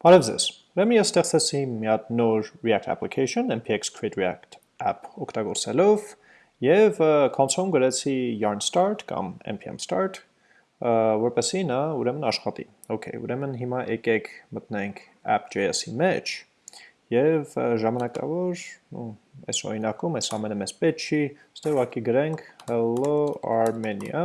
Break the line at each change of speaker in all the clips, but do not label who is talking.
Բարև ձեզ։ Ուրեմն ես ստեղծեցի մի հատ նոր React application npx create react app օգտագործելով եւ console-ում գրեցի yarn start կամ npm start որպեսզի նա ուրեմն աշխատի։ Okay, ուրեմն հիմա եկեք մտնենք app.js-ի մեջ եւ ժամանակավոր, ու այս օրինակում այս ամենը մեզ պետք չի, ստե ուղղակի գրենք hello armenia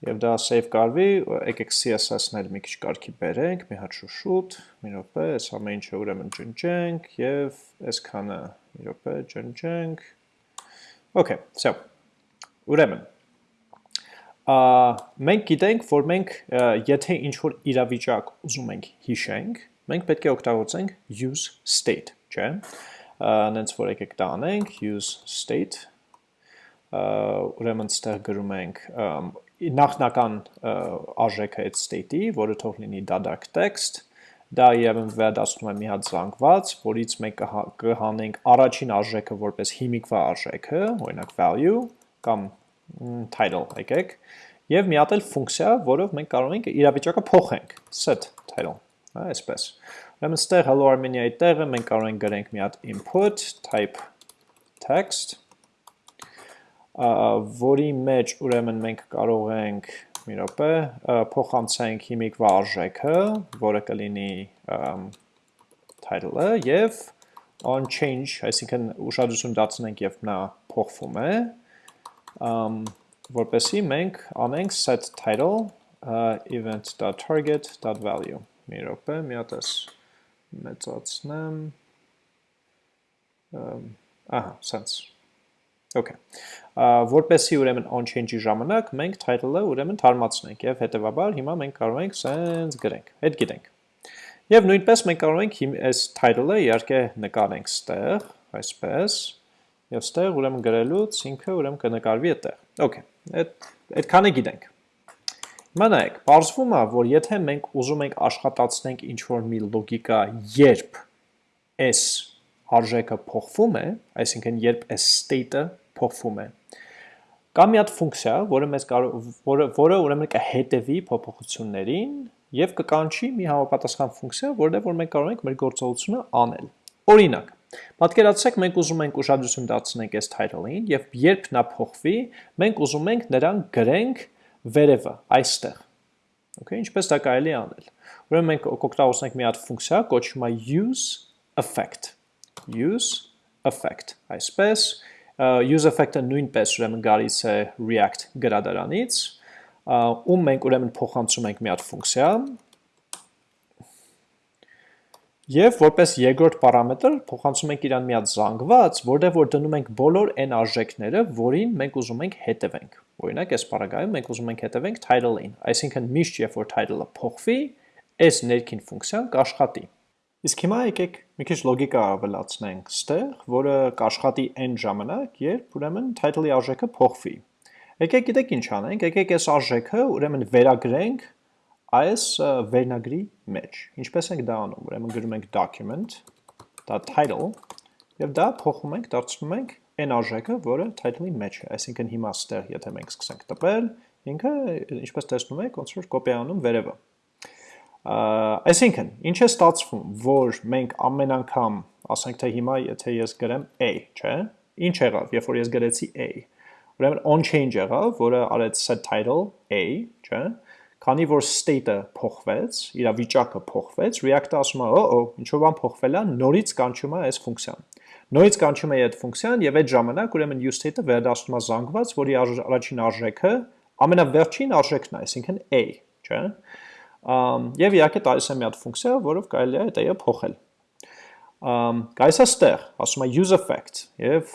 Եվ դա save կարվի, եկեք CSS-ն էլ մի քիչ կարգի բերենք, մի հատ շուշուտ, մի րոպե, այս ամեն ինչը ուրեմն ջնջենք եւ այսքանը մի րոպե ջնջենք։ Okay, so ուրեմն մենք գիտենք, որ մենք եթե ինչ որ իրավիճակ ուզում ենք հիշենք, մենք պետք է օգտագործենք use state, չէ՞։ Նենց որ եկեք դա անենք, use state ուրեմն ստեղ գրում ենք նախնական արժեքը այդ state-ի, որը թող լինի դադարք text, դա իրավն վերադասնում է մի հատ զանգված, որից մենք կհանենք առաջին արժեքը որպես հիմիկվա արժեքը, օրինակ value կամ title եկեք, եւ մի հատ էլ ֆունկցիա, որով մենք կարող ենք իրավիճակը փոխենք, set title, հա, այսպես։ Ուրեմն ստեղ hello armenia-ի տեղը մենք կարող ենք գրենք մի հատ input type text որի մեջ ուրեմն մենք կարող ենք մի րոպե փոխանցենք հիմիկվա արժեքը, որը կլինի title-ը եւ on change, այսինքն ուշադրություն դարձնենք եւ նա փոխվում է, որպեսի մենք անենք set title event.target.value։ Մի րոպե, մի հատ էս մեծացնեմ։ Ահա, sense Okay։ Որպեսի ուրեմն on change-ի ժամանակ մենք title-ը ուրեմն թարմացնենք եւ հետեւաբար հիմա մենք կարող ենք sense գրենք։ Այդ գիտենք։ Եվ նույնպես մենք կարող ենք այս title-ը իհարկե նկարենք ստեղ, այսպես, եւ ստեղ ուրեմն գրելուց ինքը ուրեմն կնկարվի այդտեղ։ Okay։ Այդ այդքանը գիտենք։ Հիմա նայեք, բարձվում է, որ եթե մենք ուզում ենք աշխատացնենք ինչ-որ մի լոգիկա, երբ s արժեքը փոխվում է, այսինքն երբ այս state-ը փոխվում է։ Կա մի հատ ֆունկցիա, որը մեզ կարող որը որը ուրեմն կհետևի փոփոխություններին եւ կկանչի մի համապատասխան ֆունկցիա, որտեղ որ մենք կարող ենք մեր գործողությունը անել։ Օրինակ, պատկերացրեք մենք ուզում ենք ուշադրություն դարձնենք այս title-ին եւ երբ նա փոխվի, մենք ուզում ենք նրան գրենք վերևը, այստեղ։ Okay, ինչպես դա կարելի անել։ Ուրեմն մենք կօգտագործենք մի հատ ֆունկցիա, կոչվում է use effect use effect այսպես use effect-ը նույնպես ուրեմն գալիս է React գրադարանից, ում մենք ուրեմն փոխանցում ենք մի հատ ֆունկցիա, Եվ որպես երկրորդ պարամետր փոխանցում ենք իրան մի հատ զանգված, որտեղ որ դնում ենք բոլոր n արժեքները, որին մենք ուզում ենք հետևենք։ Օրինակ, այս բaragայում մենք ուզում ենք հետևենք title-ին, այսինքն միշտ երբ որ title-ը փոխվի, այս ներքին ֆունկցիան կաշխատի։ Իսկ հիմա եկեք մի քիչ լոգիկա ավելացնենք. Ստեղ, որը կաշխատի n ժամանակ, երբ ուրեմն title-ի արժեքը փոխվի։ Եկեք գիտեք ինչ անենք, եկեք այս արժեքը ուրեմն վերագրենք այս վերնագրի մեջ։ Ինչպես ենք դա անում, ուրեմն գրում ենք document.title եւ դա փոխում ենք, դարձնում ենք n արժեքը, որը title-ի մեջ է, այսինքն հիմա ստեղ եթե մենք սկսենք տպել, ինքը ինչպես տեսնում եք, ոնց որ կոպիանում վերևը։ Այսինքն, ինչ է ստացվում, որ մենք ամեն անգամ, ասենք թե հիմա եթե ես գրեմ a, չէ՞, ինչ եղավ, երբ որ ես գրեցի a, ուրեմն on change եղավ, որը արեց set title a, չէ՞, քանի որ state-ը փոխվեց, իրավիճակը փոխվեց, React-ը ասում է, օ, ինչ-որ բան փոխվել է, նորից կանչում է այս ֆունկցիան։ Նորից կանչում է այդ ֆունկցիան եւ այդ ժամանակ ուրեմն use state-ը վերադառնում է զանգված, որի առաջին արժեքը ամենավերջին արժեքն է, այսինքն a, չէ՞ Եվ իհարկե տալիս է մի հատ ֆունկցիա, որով կարելի է դա փոխել։ Գայս է ստեղ, ասում է use effect, եւ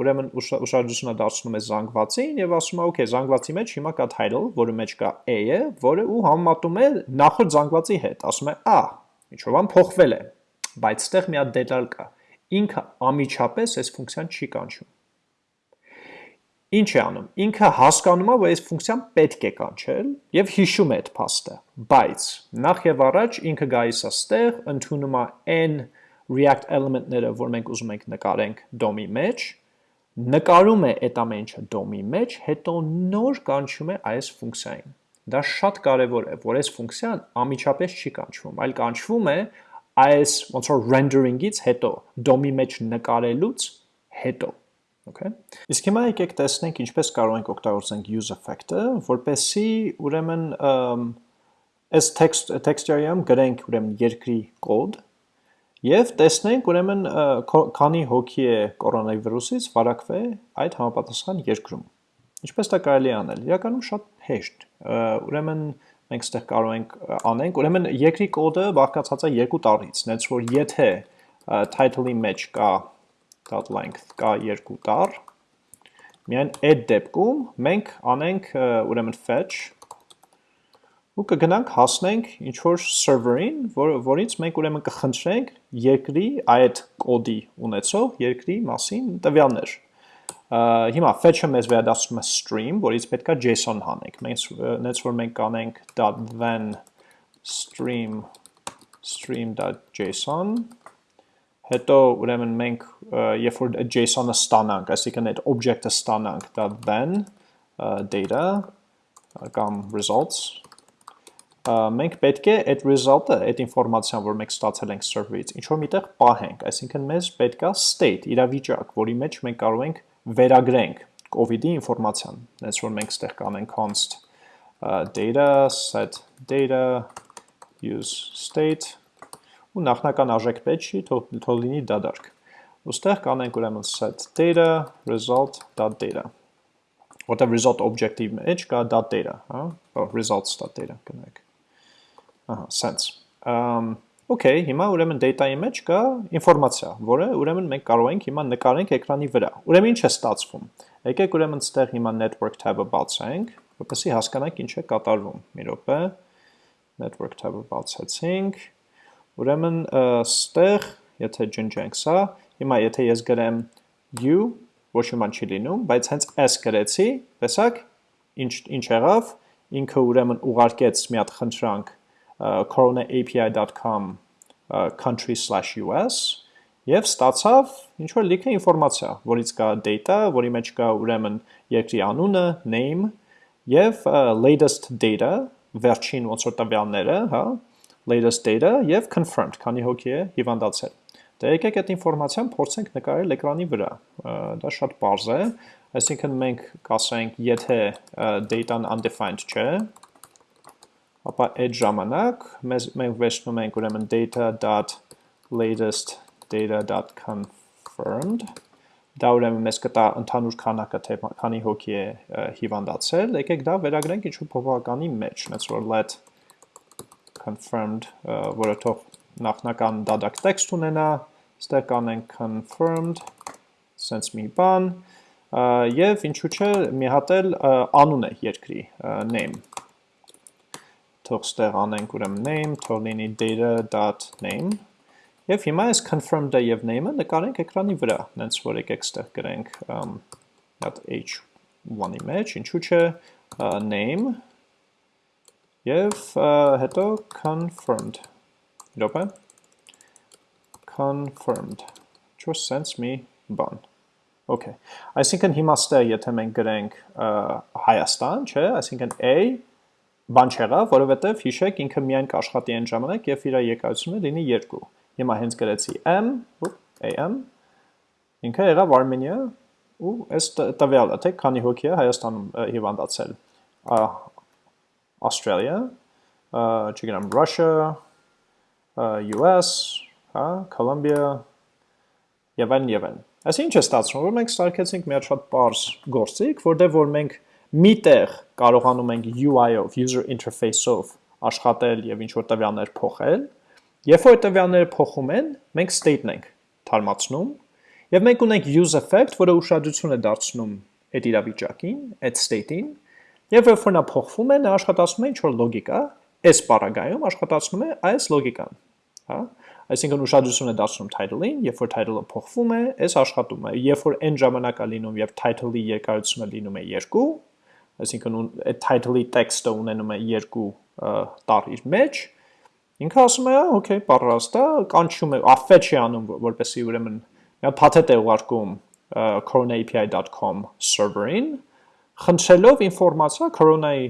ուրեմն ուշադրությունը դարձնում է զանգվածին եւ ասում է, okay, զանգվածի մեջ հիմա կա title, որը մեջ կա a-ը, որը ու համեմատում է նախորդ զանգվածի հետ, ասում է, «Ա, ինչ որ բան փոխվել է»։ Բայց ստեղ մի հատ դետալ կա։ Ինքը ամիջապես այս ֆունկցիան չի կանչում։ Ինչ է անում։ Ինքը հասկանում է, որ այս ֆունկցիան պետք է կանչել եւ հիշում է այդ փաստը, բայց նախ եւ առաջ ինքը գալիս է ստեղ, ընդունում է n React element-ները, որ մենք ուզում ենք նկարենք DOM-ի մեջ, նկարում է այդ ամեն ինչը DOM-ի մեջ, հետո նոր կանչում է այս ֆունկցիային։ դա շատ կարևոր է, որ այս ֆունկցիան ամիջապես չի կանչվում, այլ կանչվում է այս ոնց որ rendering-ից հետո, DOM-ի մեջ նկարելուց հետո։ Okay։ Իսկ հիմա եկեք տեսնենք ինչպես կարող ենք օգտագործենք use effect-ը, որպեսզի ուրեմն այս text texture-ում գրենք ուրեմն երկրի կոդ եւ տեսնենք ուրեմն քանի հոգի է կորոնավիրուսից վարակվել այդ համապատասխան երկրում։ Ինչպես դա կարելի անել։ Իրականում շատ հեշտ։ Ուրեմն մենք ստեղ կարող ենք անենք, ուրեմն երկրի կոդը բաղկացած է երկու տառից, նենց որ եթե title-ի մեջ կա length կա երկու տառ, միայն այդ դեպքում մենք անենք ուրեմն fetch ու կգնանք հասնենք ինչ-որ server-ին, որ, որից մենք ուրեմն կխնդրենք երկրի այդ կոդի ունեցող երկրի մասին տվյալներ։ Հիմա fetch-ը մեզ վերադասում է stream, որից պետք է JSON հանենք։ Մենք նենց որ մենք կանենք .then stream stream.json հետո ուրեմն մենք երբ որ JSON-ը ստանանք, այսինքն այդ object-ը ստանանք, դա then data կամ results մենք պետք է այդ result-ը, այդ ինֆորմացիան, որ մենք ստացել ենք server-ից, ինչ որ միտեղ պահենք, այսինքն մեզ պետքա state, իրավիճակ, որի մեջ մենք կարող ենք վերագրենք COVID-ի ինֆորմացիան։ Հենց որ մենք ստեղ կանենք const data set data use state ու նախնական արժեք պետք չի, թող լինի դադարք։ Ոստեղ կանենք ուրեմն set data result.data որտեղ result objective մեջ կա data, հա, results.data կնեք ահա, sense։ Um, Okay, հիմա ուրեմն data-ի մեջ կա ինֆորմացիա, որը ուրեմն մենք կարող ենք հիմա նկարենք էկրանի վրա։ Ուրեմն ինչ է ստացվում։ Եկեք ուրեմն ստեղ հիմա network tab-ը բացենք, որպեսզի հասկանանք ինչ է կատարվում։ Մի րոպե։ Network tab-ը բացեցինք։ Ուրեմն ստեղ, եթե ջնջենք սա, հիմա եթե ես գրեմ u, ոչ մի բան չի լինում, բայց հենց s գրեցի, տեսակ, ինչ ինչ եղավ, ինքը ուրեմն ուղարկեց մի հատ խնդրանք coronaapi.com country/us եւ ստացավ ինչ որ լիքը ինֆորմացիա, որից կա data, որի մեջ կա ուրեմն երկրի անունը, name եւ latest data, վերջին ոնց որ տվյալները, հա, latest data եւ confirmed, քանի հոգի է հիվանդացել։ Դե եկեք այդ ինֆորմացիան փորձենք նկարել էկրանի վրա։ Դա շատ པարզ է, այսինքն մենք կասենք, եթե data-ն undefined չէ, ապա այդ ժամանակ մեզ մենք վերցնում ենք ուրեմն data.latest data.confirmed դա ուրեմն մեզ կտա ընդհանուր քանակը թե քանի հոգի է հիվանդացել եկեք դա վերագրենք ինչ-որ փոփոխականի մեջ նենց որ let confirmed որը թող նախնական դադակ տեքստ ունենա ստեղ կանենք confirmed sense մի բան եւ ինչու՞ չէ մի հատ էլ անուն է երկրի name թող ստեղ անենք ուրեմն name, թող լինի data.name Եվ հիմա այս confirmed-ը եւ name-ը նկարենք էկրանի վրա, նենց որ եկեք ստեղ գրենք հատ h1-ի մեջ, ինչու՞ չէ name եւ հետո confirmed։ Իրոք է confirmed։ Čo sense me բան։ Okay։ Այսինքն հիմա ստեղ եթե մենք գրենք Հայաստան, չէ, այսինքն a բան չեղավ, որովհետև հիշեք ինքը միայն կաշխատի այն ժամանակ, երբ իր եկայությունը լինի 2։ Հիմա հենց գրեցի m, am, ինքը եղավ Armenia ու այս տվյալը, թե քանի հոգի է Հայաստանում հիվանդացել։ Australia, չգիտեմ, Russia, US, հա, Colombia եւ այլն եւ այլն։ Այսինքն ինչ է ստացվում, որ մենք ստարկեցինք մի հատ շատ པարզ գործիք, որտեղ որ մենք միտեղ կարողանում ենք UI-ով, user interface-ով աշխատել եւ ինչ որ տվյալներ փոխել, երբ որ տվյալները փոխում են, մենք state-ն ենք թարմացնում եւ մենք ունենք use effect, որը ուշադրություն է դարձնում այդ իրավիճակին, այդ state-ին, եւ երբ որ նա փոխվում է, նա աշխատացնում է ինչ որ լոգիկա, այս բaragայում աշխատացնում է այս լոգիկան, հա? Այսինքն ուշադրություն է դարձնում title-ին, երբ որ title-ը փոխվում է, այս աշխատում է։ Երբ որ n ժամանակա լինում եւ title-ի երկարությունը լինում է 2, այսինքն այդ title-ի տեքստը ունենում է երկու տառ իր մեջ, ինքը ասում է, okay, պատրաստ է, կանչում է, fetch է անում, որպեսզի ուրեմն մի փաթեթ է ուղարկում coronaAPI.com server-ին, խնդրելով ինֆորմացիա, կորոնայի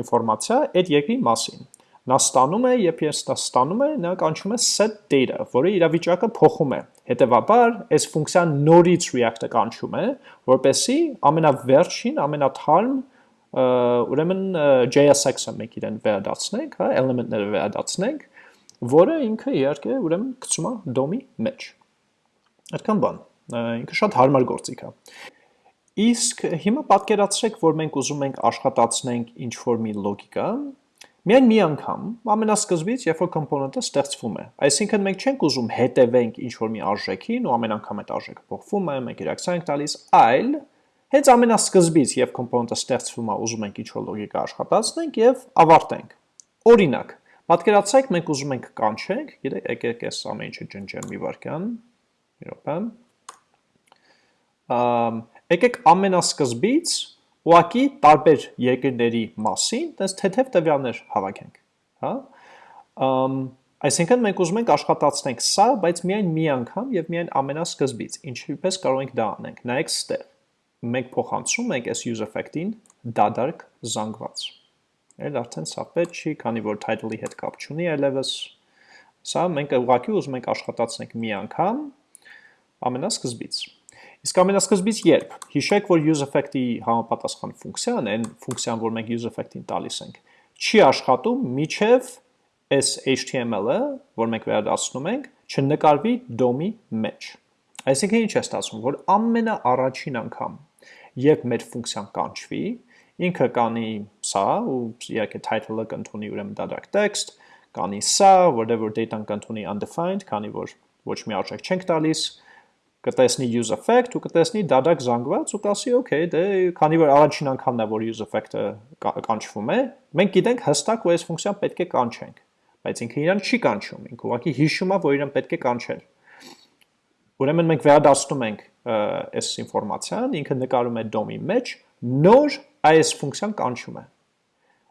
ինֆորմացիա այդ երկրի մասին։ Նա ստանում է, երբ ես դա ստանում է, նա կանչում է set data, որը իրավիճակը փոխում է։ Հետևաբար, այս ֆունկցիան նորից React-ը կանչում է, որպեսի ամենավերջին, ամենաթարմ ուրեմն JSX-ը մենք իրեն վերադարձնենք, հա, element-ները վերադարձնենք, որը ինքը իհարկե ուրեմն գցում է DOM-ի մեջ։ Այդքան բան։ Ինքը շատ հարմար գործիք է։ Իսկ հիմա պատկերացրեք, որ մենք ուզում ենք աշխատացնենք ինչ-որ մի լոգիկա, միայն մի անգամ, ամենասկզբից, երբ որ կոմպոնենտը ստեղծվում է։ Այսինքն մենք չենք ուզում հետևենք ինչ-որ մի արժեքին ու ամեն անգամ այդ արժեքը փոխվում է, մենք ռեակցիա ենք տալիս, այլ Հենց ամենասկզբից, երբ կոմպոնենտը ստեղծվում է, ուզում ենք ինչ-որ լոգիկա աշխատացնենք եւ ավարտենք։ Օրինակ, պատկերացրեք մենք ուզում ենք կանչենք, եկեք այս ամեն ինչը ջնջեմ մի վարքյան, մի րոպե։ Ամ եկեք ամենասկզբից ուղակի տարբեր երկրների մասին, տես թեթև տվյալներ հավաքենք, հա? Այսինքն մենք ուզում ենք աշխատացնենք սա, բայց միայն մի անգամ եւ միայն ամենասկզբից։ Ինչպես կարող ենք դա անենք։ Նայեք ստեղ մենք փոխանցում ենք այս use effect-ին դադարք զանգված։ Էլ արդեն սա պետք չի, քանի որ title-ի հետ կապ չունի այլևս։ Սա մենք ուղղակի ուզում ենք աշխատացնենք մի անգամ ամենասկզբից։ Իսկ ամենասկզբից երբ։ Հիշեք, որ use effect-ի համապատասխան ֆունկցիան, այն ֆունկցիան, որ մենք use effect-ին տալիս ենք, չի աշխատում միջև այս HTML-ը, որ մենք վերադասնում ենք, չնկարվի DOM-ի մեջ։ Այսինքն ինչ է ստացվում, որ ամենաառաջին անգամ երբ մեր ֆունկցիան կանչվի, ինքը կանի սա, ու իհարկե title-ը կընդունի ուրեմն դատարկ text, կանի սա, որտեղ data-ն կընդունի undefined, քանի որ ոչ մի արժեք չենք տալիս, կտեսնի use effect ու կտեսնի դադակ զանգված ու կասի okay, դե քանի որ առաջին անգամն է որ use effect-ը կանչվում է, մենք գիտենք հստակ որ այս ֆունկցիան պետք է կանչենք, բայց ինքը իրան չի կանչում, ինքը ուղղակի հիշում է որ իրան պետք է կանչել։ Ուրեմն մենք վերադասնում ենք այս ինֆորմացիան, ինքը նկարում է DOM-ի մեջ, նոր այս ֆունկցիան կանչում է։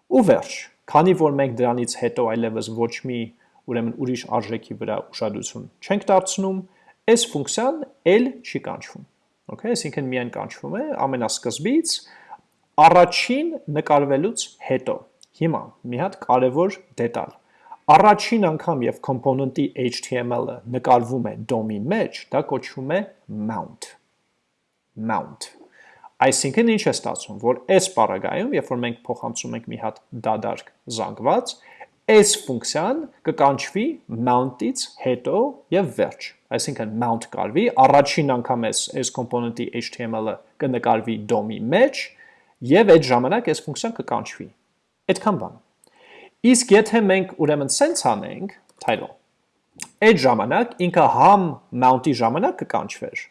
Ու վերջ, քանի որ մենք դրանից հետո այլևս ոչ մի ուրեմն ուրիշ արժեքի վրա ուշադրություն չենք դարձնում, այս ֆունկցիան էլ չի կանչվում։ Okay, այսինքն միայն կանչվում է ամենասկզբից առաջին նկարվելուց հետո։ Հիմա մի հատ կարևոր դետալ. Առաջին անգամ եւ component-ի HTML-ը նկարվում է DOM-ի մեջ, դա կոչվում է mount։ Mount։ Այսինքն ինչ է ստացվում, որ այս պարագայում, երբ որ մենք փոխանցում ենք մի հատ դադարք զանգված, այս ֆունկցիան կկանչվի mount-ից հետո եւ վերջ։ Այսինքն mount կարվի, առաջին անգամ այս այս component-ի HTML-ը կնկարվի DOM-ի մեջ եւ այդ ժամանակ այս ֆունկցիան կկանչվի։ Այդքան բան։ Իսկ եթե մենք ուրեմն սենց անենք, title, այդ ժամանակ ինքը համ mount-ի ժամանակ կկանչվեր,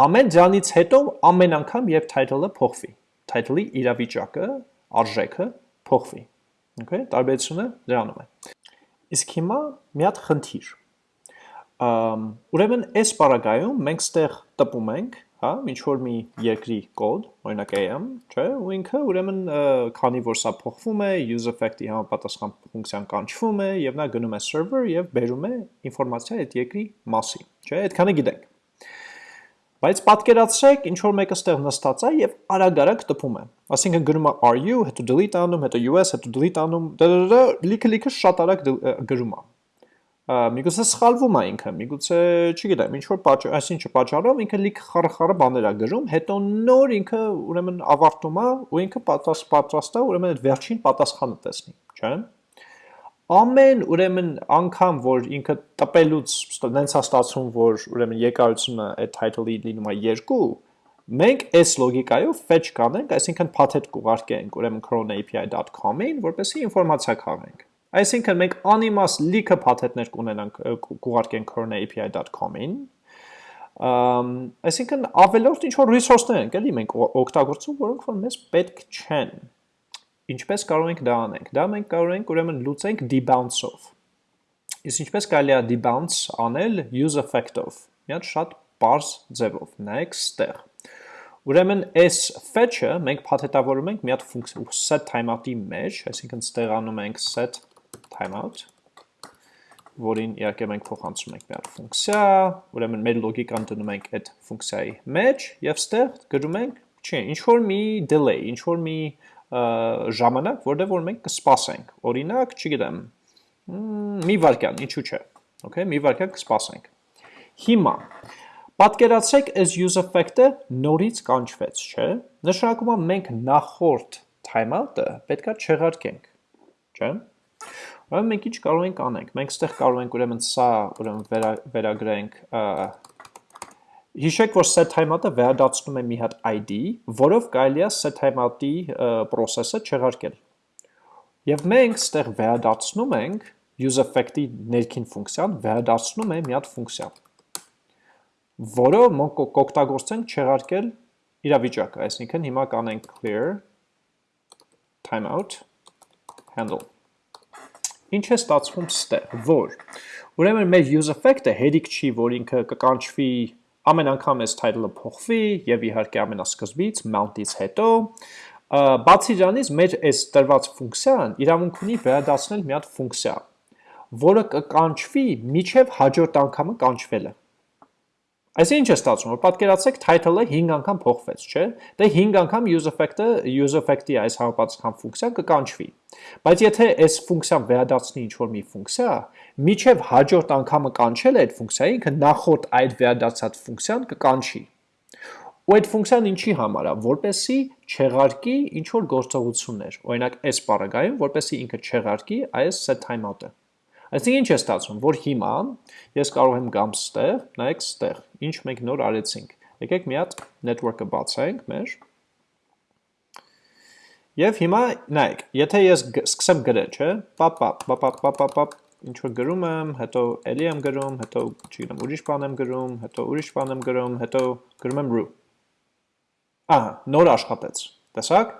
համ էլ դրանից հետո ամեն անգամ երբ title-ը փոխվի, title-ի իրավիճակը, արժեքը փոխվի։ Okay, տարբերությունը դրանում է։ Իսկ հիմա մի հատ խնդիր։ ուրեմն այս պարագայում մենք ստեղ տպում ենք հա, ինչ որ մի երկրի կոդ, օրինակ am, չէ, ու ինքը ուրեմն քանի որ սա փոխվում է, use effect-ի համապատասխան ֆունկցիան կանչվում է եւ նա գնում է server եւ բերում է ինֆորմացիա այդ երկրի մասին, չէ, այդքանը գիտենք։ Բայց պատկերացրեք, ինչ որ մեկը ստեղ նստած է եւ արագ-արագ տպում է։ Այսինքն գնում է ru, հետո delete անում, հետո us, հետո delete անում, լիքը-լիքը շատ արագ գրում է միգուցե սխալվում է ինքը, միգուցե, չգիտեմ, ինչ որ պատճառ, այսինչը պատճառով ինքը լիք խարխարը բաներ է գրում, հետո նոր ինքը ուրեմն ավարտում է ու ինքը պատրաստ պատրաստ է ուրեմն այդ վերջին պատասխանը տեսնի, չէ՞։ Ամեն ուրեմն անգամ, որ ինքը տպելուց նենց է ստացվում, որ ուրեմն երկարությունը այդ title-ի լինում է 2, մենք այս լոգիկայով fetch կանենք, այսինքն path-հետ կուղարկենք ուրեմն cron.api.com-ին, որպեսզի ինֆորմացիա քաղենք։ Այսինքն մենք անիմաստ լիքը փաթեթներ կունենանք կուղարկենք corona.api.com-ին, այսինքն ավելորդ ինչ որ resource-ներ ենք, էլի մենք օգտագործում, որոնք որ մեզ պետք չեն։ Ինչպես կարող ենք դա անենք։ Դա մենք կարող ենք ուրեմն լուծենք debounce-ով։ Իսկ ինչպես կարելի է debounce անել use effect-ով։ Մի հատ շատ པարզ ձևով։ Նայեք ստեղ։ Ուրեմն այս fetch-ը մենք փաթեթավորում ենք մի հատ ֆունկցիա set timeout-ի մեջ, այսինքն ստեղանում ենք set timeout, որին իհարկե մենք փոխանցում ենք մի հատ ֆունկցիա, ուրեմն մեր լոգիկան դնում ենք այդ ֆունկցիայի մեջ եւ ստեղ գրում ենք, Չէ, ինչ որ մի delay, ինչ որ մի ժամանակ, որտեղ որ մենք կսպասենք։ Օրինակ, չգիտեմ, մի վարքյան, ինչու՞ չէ։ Okay, մի վարքյան կսպասենք։ Հիմա պատկերացրեք as use effect-ը նորից կանչվեց, չէ՞։ Նշանակում է մենք նախորդ timeout-ը պետքա չեղարկենք, չէ՞։ Ուրեմն մենք ինչ կարող ենք անենք։ Մենք ստեղ կարող ենք ուրեմն սա ուրեմն վերա, վերագրենք Հիշեք, որ set timeout-ը վերադարձնում է մի հատ ID, որով կարելի է set timeout-ի process-ը չեղարկել։ Եվ մենք ստեղ վերադարձնում ենք use effect-ի ներքին ֆունկցիան վերադարձնում է մի հատ ֆունկցիա, որը մենք կօգտագործենք չեղարկել իրավիճակը, այսինքն հիմա կանենք clear timeout handle։ Ինչ է ստացվում ստեղ, որ ուրեմն մեր use effect-ը հերիք չի, որ ինքը կկանչվի ամեն անգամ այս title-ը փոխվի եւ իհարկե ամենասկզբից mount-ից հետո բացի դրանից մեր այս տրված ֆունկցիան իրավունք ունի վերադարձնել մի հատ ֆունկցիա, որը կկանչվի միջև հաջորդ անգամը կանչվելը։ Այսինքն ինչ է ստացվում, որ պատկերացեք title-ը 5 անգամ փոխվեց, չէ՞։ Դե 5 անգամ use effect-ը use effect-ի այս համապատասխան ֆունկցիան կկանչվի։ Բայց եթե այս ֆունկցիան վերադարձնի ինչ-որ մի ֆունկցիա, միջև հաջորդ անգամը կանչել այդ ֆունկցիայի, ինքը նախորդ այդ վերադարձած ֆունկցիան կկանչի։ Ու այդ ֆունկցիան ինչի համար է, որպեսի չեղարկի ինչ որ գործողություններ։ Օրինակ, այս բaragայում, որպեսի ինքը չեղարկի այս set timeout-ը։ Այսինքն ինչ է ստացվում, որ հիմա ես կարող եմ գամ ստեղ, նայեք ստեղ, ինչ մենք նոր արեցինք։ Եկեք մի հատ network-ը բացենք մեր։ Եվ հիմա նայեք, եթե ես սկսեմ գրել, չէ, պապ պապ պապ պապ պապ պապ ինչ որ գրում եմ, հետո էլի եմ գրում, հետո չգիտեմ, ուրիշ բան եմ գրում, հետո ուրիշ բան եմ գրում, հետո գրում եմ root։ Ահա, նոր աշխատեց։ Տեսակ։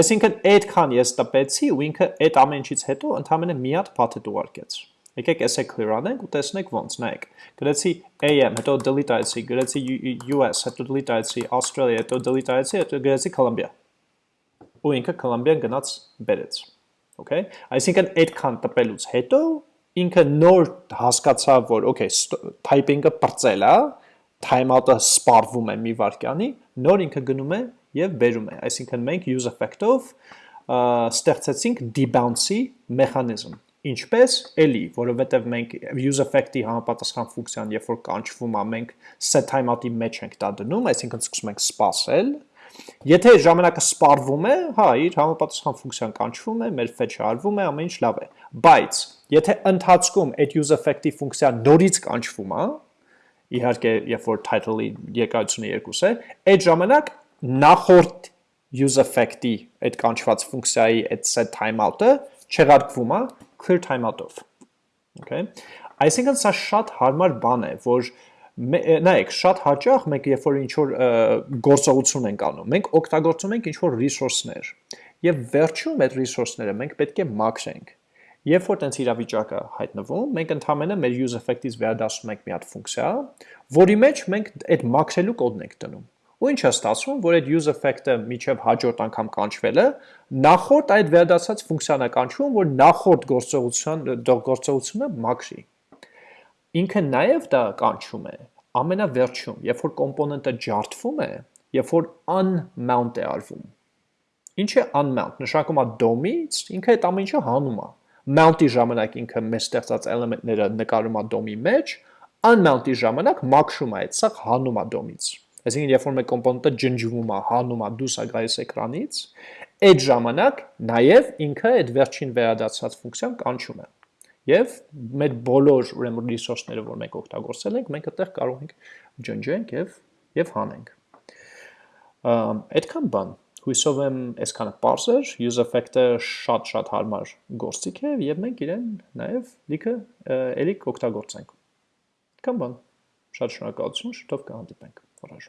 Այսինքն այդքան ես տպեցի ու ինքը այդ ամեն ինչից հետո ընդհանրապես մի հատ path-ը ուղարկեց։ Եկեք էսե clear անենք ու տեսնենք ոնց, նայեք։ Գրեցի AM, հետո delete այցի, գրեցի US, հետո delete այցի, Australia, հետո delete այցի, հետո գրեցի Colombia։ Ու ինքը Colombia-ն գնաց բերեց։ Okay։ Այսինքն այդքան տպելուց հետո ինքը նոր հասկացավ, որ okay, typing-ը բրծել է, timeout-ը սպառվում է մի վարքյանի, նոր ինքը գնում է եւ բերում է։ Այսինքն մենք use effect-ով ստեղծեցինք debounce-ի մեխանիզմ Ինչպես էլի, որովհետև մենք use effect-ի համապատասխան ֆունկցիան, երբ որ կանչվում է, մենք set timeout-ի մեջ ենք դա դնում, այսինքն սկսում ենք սպասել։ Եթե ժամանակը սպառվում է, հա, իր համապատասխան ֆունկցիան կանչվում է, մեր fetch-ը արվում է, ամեն ինչ լավ է։ Բայց եթե ընթացքում այդ use effect-ի ֆունկցիան նորից կանչվում է, իհարկե, երբ որ title-ի երկարությունը 2 է, այդ ժամանակ նախորդ use effect-ի այդ կանչված ֆունկցիայի այդ set timeout-ը չեղարկվում է clear timeout-ով։ Okay։ Այսինքն սա շատ հարմար բան է, որ նայեք, շատ հաճախ մենք երբ որ ինչ որ գործողություն ենք անում, մենք օգտագործում ենք ինչ որ resource-ներ։ Եվ վերջում այդ resource-ները մենք պետք է մաքրենք։ Երբ որ տենց իրավիճակը հայտնվում, մենք ընդհանրապես մեր use effect-ից վերադասում ենք մի հատ ֆունկցիա, որի մեջ մենք այդ մաքրելու կոդն ենք դնում։ Ու ինչ է ստացվում, որ այդ use effect-ը միջև հաջորդ անգամ կանչվելը նախորդ այդ վերադասած ֆունկցիան է կանչվում, որ նախորդ գործողության գործողությունը մաքրի։ Ինքը նաև դա կանչում է ամենավերջում, երբ որ կոմպոնենտը ջարդվում է, երբ որ unmount է արվում։ Ինչ է unmount։ Նշանակում է DOM-ից, ինքը այդ ամեն ինչը հանում է։ Mount-ի ժամանակ ինքը մեր ստեղծած էլեմենտները նկարում է DOM-ի մեջ, unmount-ի ժամանակ մաքրում է այդ սա հանում է DOM-ից։ Այսինքն, երբ որ մեր կոմպոնենտը ջնջվում է, հանում է, դուրս է գալիս էկրանից, այդ ժամանակ նաև ինքը այդ վերջին վերադարձած ֆունկցիան կանչում է։ Եվ մեր բոլոր ուրեմն resource-ները, որ մենք օգտագործել ենք, մենք այդտեղ կարող ենք ջնջենք եւ եւ հանենք։ Այդքան բան։ Հույսով եմ այսքանը པարզ էր, use effect-ը շատ-շատ հարմար գործիք է եւ մենք իրեն նաեւ լիքը էլի կօգտագործենք։ Կամ բան։ Շատ շնորհակալություն, շուտով կհանդիպենք։ Voilà, je